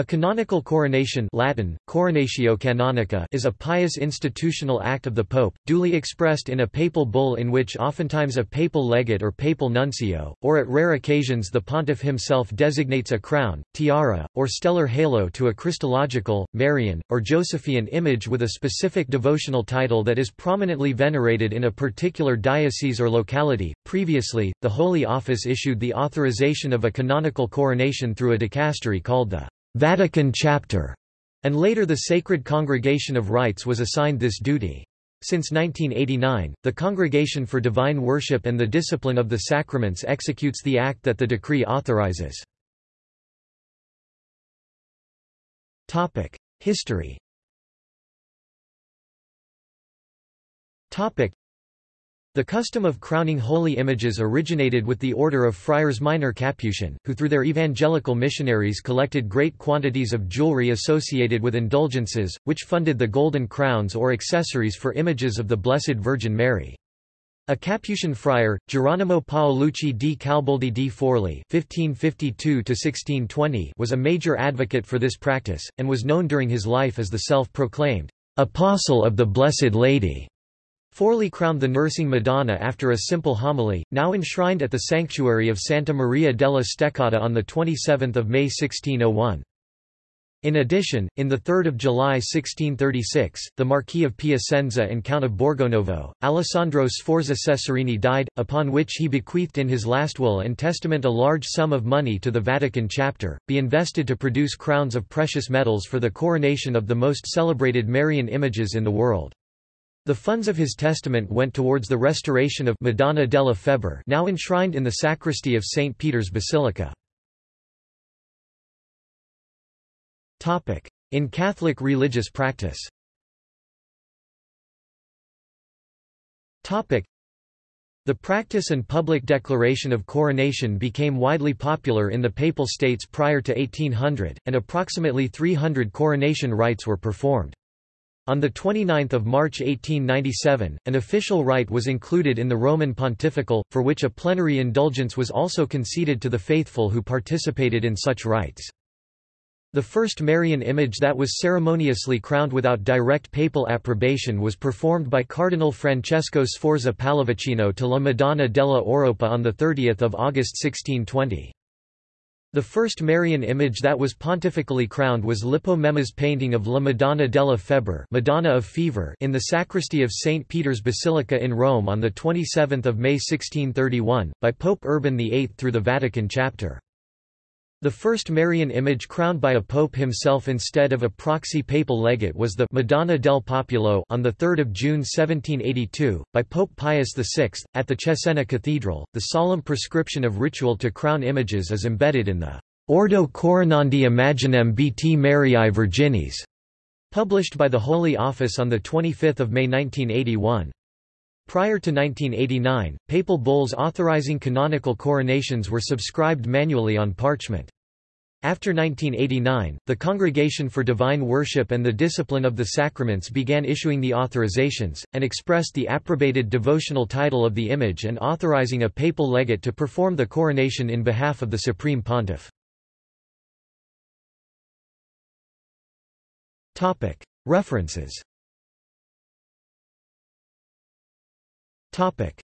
A canonical coronation Latin, coronatio canonica is a pious institutional act of the pope, duly expressed in a papal bull in which oftentimes a papal legate or papal nuncio, or at rare occasions the pontiff himself designates a crown, tiara, or stellar halo to a Christological, Marian, or Josephian image with a specific devotional title that is prominently venerated in a particular diocese or locality. Previously, the Holy Office issued the authorization of a canonical coronation through a dicastery called the Vatican Chapter, and later the Sacred Congregation of Rites was assigned this duty. Since 1989, the Congregation for Divine Worship and the Discipline of the Sacraments executes the act that the decree authorizes. History the custom of crowning holy images originated with the order of Friars Minor Capuchin, who through their evangelical missionaries collected great quantities of jewelry associated with indulgences, which funded the golden crowns or accessories for images of the Blessed Virgin Mary. A Capuchin friar, Geronimo Paolucci di Calboldi di Forli (1552–1620), was a major advocate for this practice, and was known during his life as the self-proclaimed "Apostle of the Blessed Lady." Forli crowned the nursing Madonna after a simple homily, now enshrined at the sanctuary of Santa Maria della Steccata on 27 May 1601. In addition, in 3 July 1636, the Marquis of Piacenza and Count of Borgonovo, Alessandro Sforza Cesarini died, upon which he bequeathed in his last will and testament a large sum of money to the Vatican chapter, be invested to produce crowns of precious metals for the coronation of the most celebrated Marian images in the world. The funds of his testament went towards the restoration of Madonna della Febbre now enshrined in the sacristy of St. Peter's Basilica. In Catholic religious practice the practice and public declaration of coronation became widely popular in the Papal States prior to 1800, and approximately 300 coronation rites were performed. On 29 March 1897, an official rite was included in the Roman Pontifical, for which a plenary indulgence was also conceded to the faithful who participated in such rites. The first Marian image that was ceremoniously crowned without direct papal approbation was performed by Cardinal Francesco Sforza Pallavicino to La Madonna della Oropa on 30 August 1620. The first Marian image that was pontifically crowned was Lippo Memmi's painting of La Madonna della Febbre Madonna of Fever in the sacristy of St. Peter's Basilica in Rome on 27 May 1631, by Pope Urban VIII through the Vatican chapter. The first Marian image crowned by a pope himself instead of a proxy papal legate was the Madonna del Popolo on 3 June 1782, by Pope Pius VI, at the Cesena Cathedral. The solemn prescription of ritual to crown images is embedded in the Ordo Coronandi Imaginem Bt Mariae Virginis, published by the Holy Office on 25 May 1981. Prior to 1989, papal bulls authorizing canonical coronations were subscribed manually on parchment. After 1989, the Congregation for Divine Worship and the Discipline of the Sacraments began issuing the authorizations, and expressed the approbated devotional title of the image and authorizing a papal legate to perform the coronation in behalf of the Supreme Pontiff. References Topic: